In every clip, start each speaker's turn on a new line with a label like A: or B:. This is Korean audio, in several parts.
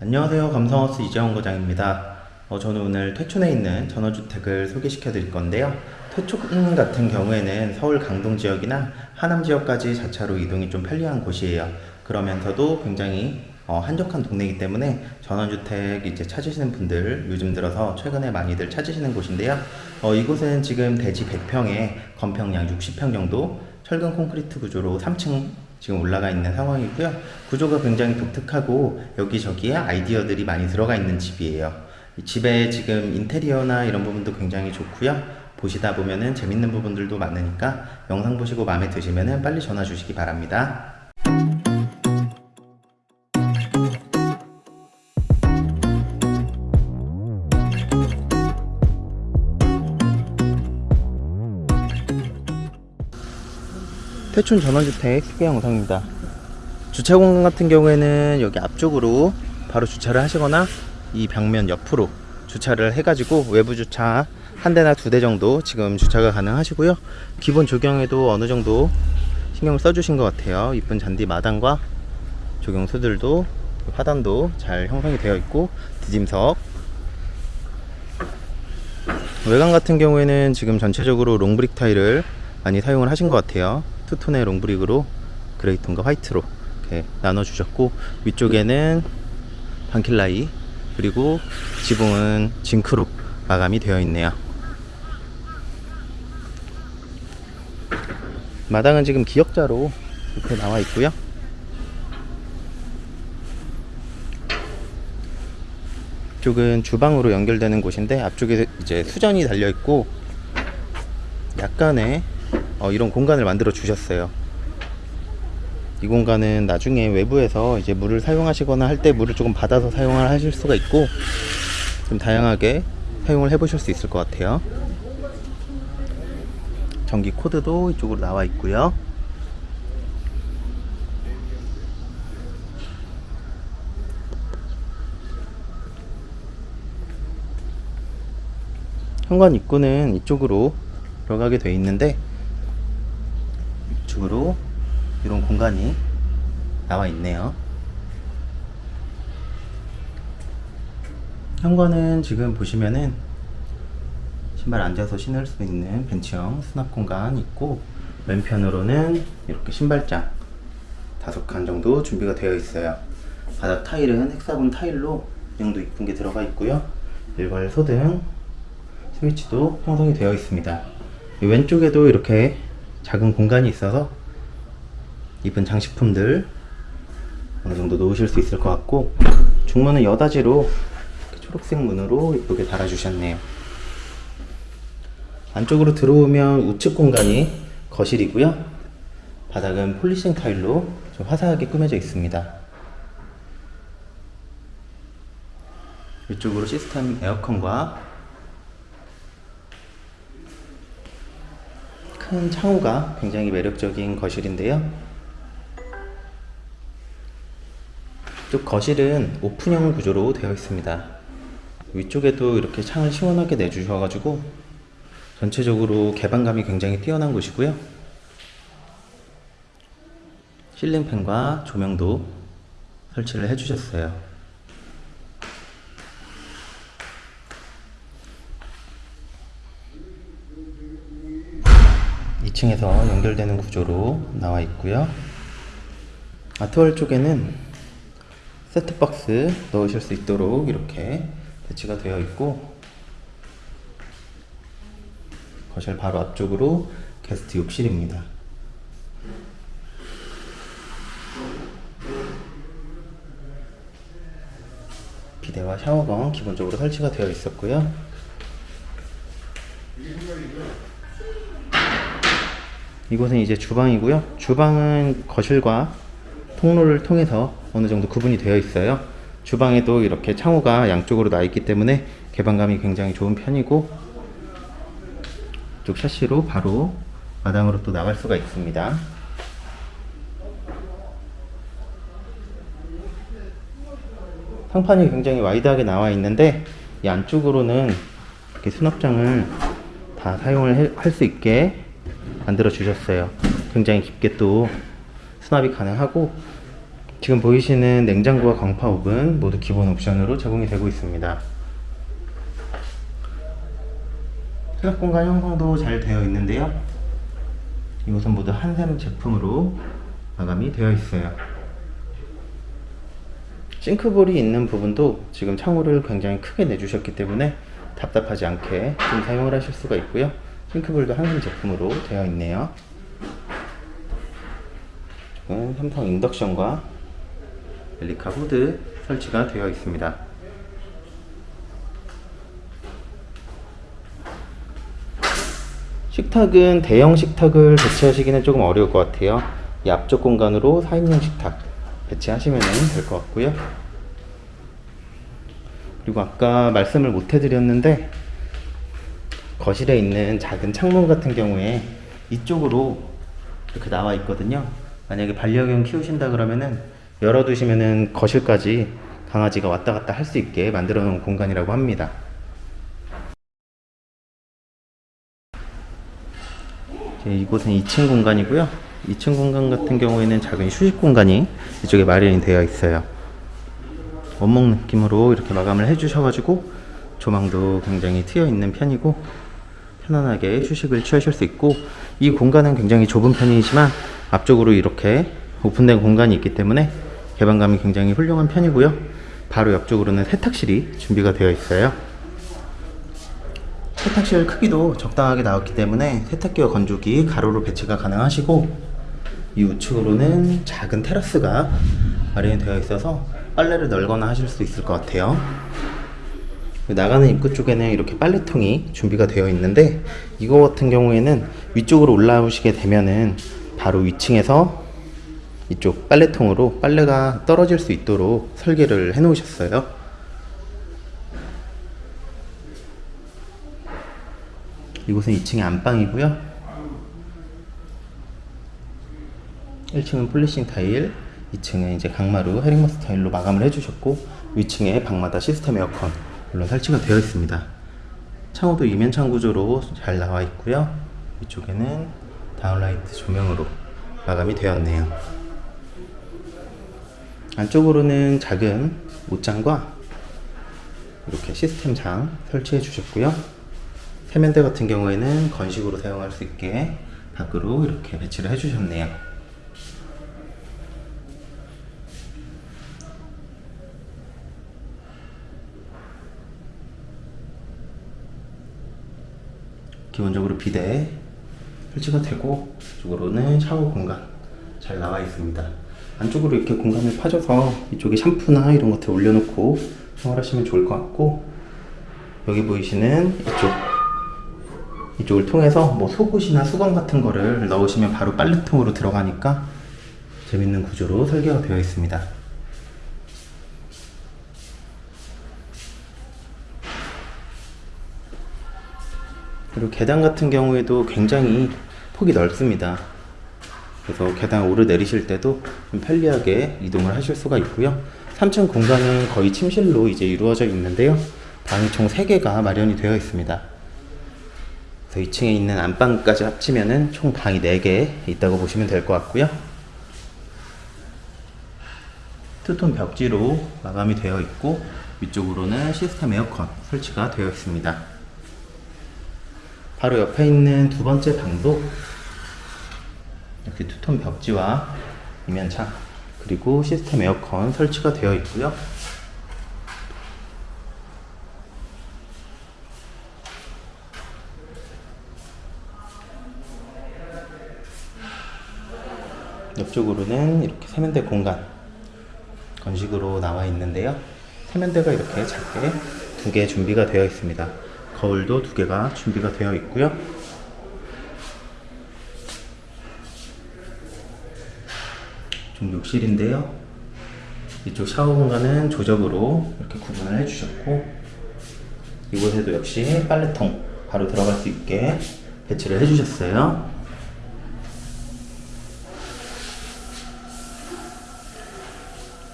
A: 안녕하세요. 감성하우스 이재원 과장입니다. 어, 저는 오늘 퇴촌에 있는 전원주택을 소개시켜 드릴 건데요. 퇴촌 같은 경우에는 서울 강동 지역이나 하남 지역까지 자차로 이동이 좀 편리한 곳이에요. 그러면서도 굉장히 어, 한적한 동네이기 때문에 전원주택 이제 찾으시는 분들 요즘 들어서 최근에 많이들 찾으시는 곳인데요. 어, 이곳은 지금 대지 100평에 건평량 60평 정도 철근 콘크리트 구조로 3층 지금 올라가 있는 상황이고요. 구조가 굉장히 독특하고 여기저기에 아이디어들이 많이 들어가 있는 집이에요. 이 집에 지금 인테리어나 이런 부분도 굉장히 좋고요. 보시다 보면은 재밌는 부분들도 많으니까 영상 보시고 마음에 드시면은 빨리 전화 주시기 바랍니다. 태촌 전원주택 소개 영상입니다. 주차 공간 같은 경우에는 여기 앞쪽으로 바로 주차를 하시거나 이 벽면 옆으로 주차를 해가지고 외부 주차 한 대나 두 대 정도 지금 주차가 가능하시고요. 기본 조경에도 어느 정도 신경을 써주신 것 같아요. 이쁜 잔디 마당과 조경수들도 화단도 잘 형성이 되어 있고 디딤석 외관 같은 경우에는 지금 전체적으로 long brick 타일을 많이 사용을 하신 것 같아요. 투톤의 롱브릭으로 그레이톤과 화이트로 이렇게 나눠 주셨고 위쪽에는 방킬라이 그리고 지붕은 zinc로 마감이 되어 있네요. 마당은 지금 기역자로 이렇게 나와 있고요. 이쪽은 주방으로 연결되는 곳인데 앞쪽에 이제 수전이 달려 있고 약간의 어, 이런 공간을 만들어 주셨어요. 이 공간은 나중에 외부에서 이제 물을 사용하시거나 할 때 물을 조금 받아서 사용을 하실 수가 있고 좀 다양하게 사용을 해 보실 수 있을 것 같아요. 전기 코드도 이쪽으로 나와 있고요. 현관 입구는 이쪽으로 들어가게 되어 있는데 이쪽으로 이런 공간이 나와 있네요. 현관은 지금 보시면은 신발 앉아서 신을 수 있는 벤치형 수납 공간 있고 왼편으로는 이렇게 신발장 다섯 칸 정도 준비가 되어 있어요. 바닥 타일은 헥사곤 타일로 이 정도 이쁜 게 들어가 있고요. 일괄 소등 스위치도 형성이 되어 있습니다. 이 왼쪽에도 이렇게 작은 공간이 있어서 이쁜 장식품들 어느 정도 놓으실 수 있을 것 같고 중문은 여다지로 초록색 문으로 이쁘게 달아주셨네요. 안쪽으로 들어오면 우측 공간이 거실이고요. 바닥은 폴리싱 타일로 좀 화사하게 꾸며져 있습니다. 이쪽으로 시스템 에어컨과 큰 창호가 굉장히 매력적인 거실인데요. 이쪽 거실은 오픈형 구조로 되어 있습니다. 위쪽에도 이렇게 창을 시원하게 내주셔가지고 전체적으로 개방감이 굉장히 뛰어난 곳이고요. 실링팬과 조명도 설치를 해주셨어요. 2층에서 연결되는 구조로 나와 있고요. 아트월 쪽에는 세트박스 넣으실 수 있도록 이렇게 배치가 되어 있고 거실 바로 앞쪽으로 게스트 욕실입니다. 비데와 샤워건 기본적으로 설치가 되어 있었고요. 이곳은 이제 주방이고요. 주방은 거실과 통로를 통해서 어느 정도 구분이 되어 있어요. 주방에도 이렇게 창호가 양쪽으로 나 있기 때문에 개방감이 굉장히 좋은 편이고 이쪽 샤시로 바로 마당으로 또 나갈 수가 있습니다. 상판이 굉장히 wide하게 나와 있는데 이 안쪽으로는 이렇게 수납장을 다 사용을 할 수 있게 만들어 주셨어요. 굉장히 깊게 또 수납이 가능하고 지금 보이시는 냉장고와 광파 오븐 모두 기본 옵션으로 제공이 되고 있습니다. 수납 공간 형성도 잘 되어 있는데요. 이곳은 모두 한샘 제품으로 마감이 되어 있어요. 싱크볼이 있는 부분도 지금 창호를 굉장히 크게 내주셨기 때문에 답답하지 않게 좀 사용을 하실 수가 있고요. 싱크볼도 한샘 제품으로 되어 있네요. 삼성 인덕션과 엘리카 후드 설치가 되어 있습니다. 식탁은 대형 식탁을 배치하시기는 조금 어려울 것 같아요. 이 앞쪽 공간으로 4인용 식탁 배치하시면 될 것 같고요. 그리고 아까 말씀을 못 해드렸는데 거실에 있는 작은 창문 같은 경우에 이쪽으로 이렇게 나와 있거든요. 만약에 반려견 키우신다 그러면은 열어두시면은 거실까지 강아지가 왔다 갔다 할 수 있게 만들어 놓은 공간이라고 합니다. 이곳은 2층 공간이고요. 2층 공간 같은 경우에는 작은 휴식 공간이 이쪽에 마련이 되어 있어요. 원목 느낌으로 이렇게 마감을 해주셔가지고 조망도 굉장히 트여 있는 편이고 편안하게 휴식을 취하실 수 있고 이 공간은 굉장히 좁은 편이지만 앞쪽으로 이렇게 오픈된 공간이 있기 때문에 개방감이 굉장히 훌륭한 편이고요. 바로 옆쪽으로는 세탁실이 준비가 되어 있어요. 세탁실 크기도 적당하게 나왔기 때문에 세탁기와 건조기 가로로 배치가 가능하시고 이 우측으로는 작은 테라스가 마련이 되어 있어서 빨래를 널거나 하실 수 있을 것 같아요. 나가는 입구 쪽에는 이렇게 빨래통이 준비가 되어 있는데 이거 같은 경우에는 위쪽으로 올라오시게 되면은 바로 위층에서 이쪽 빨래통으로 빨래가 떨어질 수 있도록 설계를 해 놓으셨어요. 이곳은 2층의 안방이고요. 1층은 polishing 타일, 2층은 이제 강마루 헤링본 스타일로 마감을 해주셨고 위층에 방마다 시스템 에어컨 물론 설치가 되어 있습니다. 창호도 이면창 구조로 잘 나와 있고요. 위쪽에는 다운라이트 조명으로 마감이 되었네요. 안쪽으로는 작은 옷장과 이렇게 시스템장 설치해 주셨고요. 세면대 같은 경우에는 건식으로 사용할 수 있게 밖으로 이렇게 배치를 해 주셨네요. 기본적으로 비대 설치가 되고 이쪽으로는 샤워 공간 잘 나와 있습니다. 안쪽으로 이렇게 공간을 파줘서 이쪽에 샴푸나 이런 것들 올려놓고 사용하시면 좋을 것 같고 여기 보이시는 이쪽 이쪽을 통해서 뭐 속옷이나 수건 같은 거를 넣으시면 바로 빨래통으로 들어가니까 재밌는 구조로 설계가 되어 있습니다. 그리고 계단 같은 경우에도 굉장히 폭이 넓습니다. 그래서 계단 오르내리실 때도 좀 편리하게 이동을 하실 수가 있고요. 3층 공간은 거의 침실로 이제 이루어져 있는데요. 방이 총 3개가 마련이 되어 있습니다. 그래서 2층에 있는 안방까지 합치면은 총 방이 4개 있다고 보시면 될 것 같고요. 투톤 벽지로 마감이 되어 있고 위쪽으로는 시스템 에어컨 설치가 되어 있습니다. 바로 옆에 있는 두 번째 방도 이렇게 투톤 벽지와 이면창 그리고 시스템 에어컨 설치가 되어 있고요. 옆쪽으로는 이렇게 세면대 공간 건식으로 나와 있는데요. 세면대가 이렇게 작게 두 개 준비가 되어 있습니다. 거울도 두 개가 준비가 되어 있고요. 좀 욕실인데요. 이쪽 샤워 공간은 조적으로 이렇게 구분을 해주셨고 이곳에도 역시 빨래통 바로 들어갈 수 있게 배치를 해주셨어요.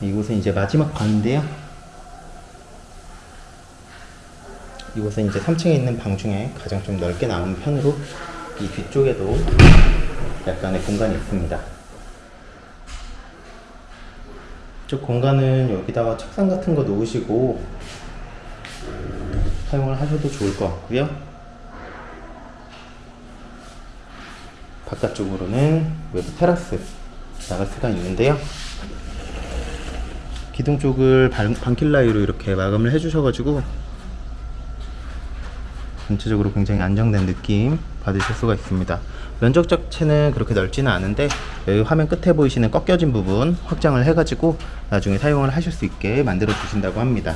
A: 이곳은 이제 마지막 방인데요. 이곳은 이제 3층에 있는 방 중에 가장 좀 넓게 나온 편으로 이 뒤쪽에도 약간의 공간이 있습니다. 이쪽 공간은 여기다가 책상 같은 거 놓으시고 사용을 하셔도 좋을 것 같고요. 바깥쪽으로는 외부 테라스 나갈 수가 있는데요. 기둥 쪽을 반, 반킬라이로 이렇게 마감을 해주셔가지고 전체적으로 굉장히 안정된 느낌 받으실 수가 있습니다. 면적 자체는 그렇게 넓지는 않은데 여기 화면 끝에 보이시는 꺾여진 부분 확장을 해가지고 나중에 사용을 하실 수 있게 만들어 주신다고 합니다.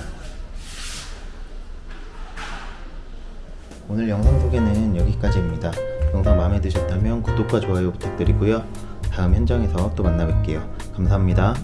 A: 오늘 영상 소개는 여기까지입니다. 영상 마음에 드셨다면 구독과 좋아요 부탁드리고요. 다음 현장에서 또 만나 뵐게요. 감사합니다.